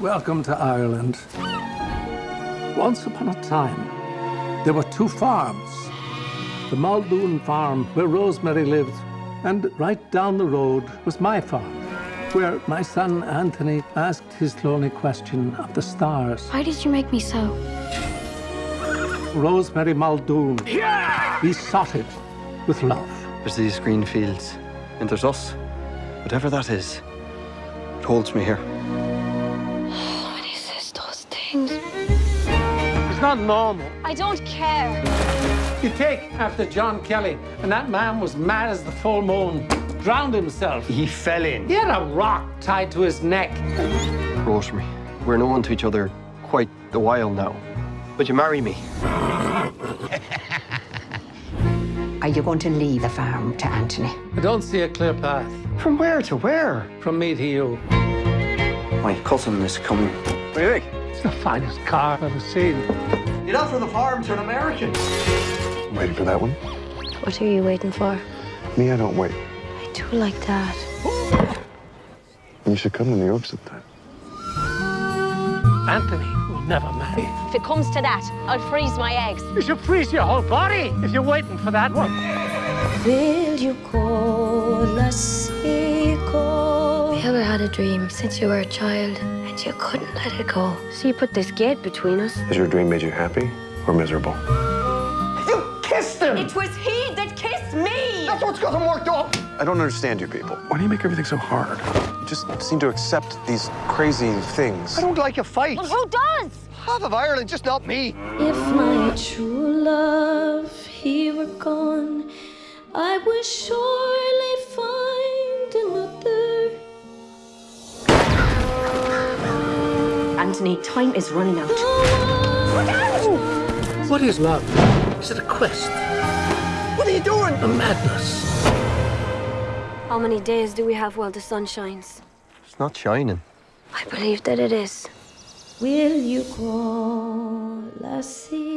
Welcome to Ireland. Once upon a time, there were two farms. The Muldoon farm, where Rosemary lived, and right down the road was my farm, where my son Anthony asked his lonely question of the stars. Why did you make me so? Rosemary Muldoon. Yeah! We sought it with love. There's these green fields, and there's us. Whatever that is, it holds me here. Things. It's not normal. I don't care. You take after John Kelly, and that man was mad as the full moon, drowned himself. He fell in. He had a rock tied to his neck. Rosemary, we're known to each other quite a while now. Would you marry me? Are you going to leave the farm to Anthony? I don't see a clear path From where to where? from me to you. My cousin is coming. What do you think? It's the finest car I've ever seen. You'd offer the farm to an American. Waiting for that one? What are you waiting for? Me, I don't wait. I do like that. You should come to New York sometime. Anthony will never marry. If it comes to that, I'll freeze my eggs. You should freeze your whole body if you're waiting for that one. Will you call us equal? Have you ever had a dream since you were a child and you couldn't let it go? So you put this gate between us? Has your dream made you happy or miserable? You kissed him! It was he that kissed me! That's what's got him worked up! I don't understand you people. Why do you make everything so hard? You just seem to accept these crazy things. I don't like a fight. Well, who does? Half of Ireland, just not me. If my true love he were gone, I would surely Anthony, time is running out. What is love? Is it a quest? What are you doing? A madness? How many days do we have while the sun shines? It's not shining. I believe that it is. Will you call us equal?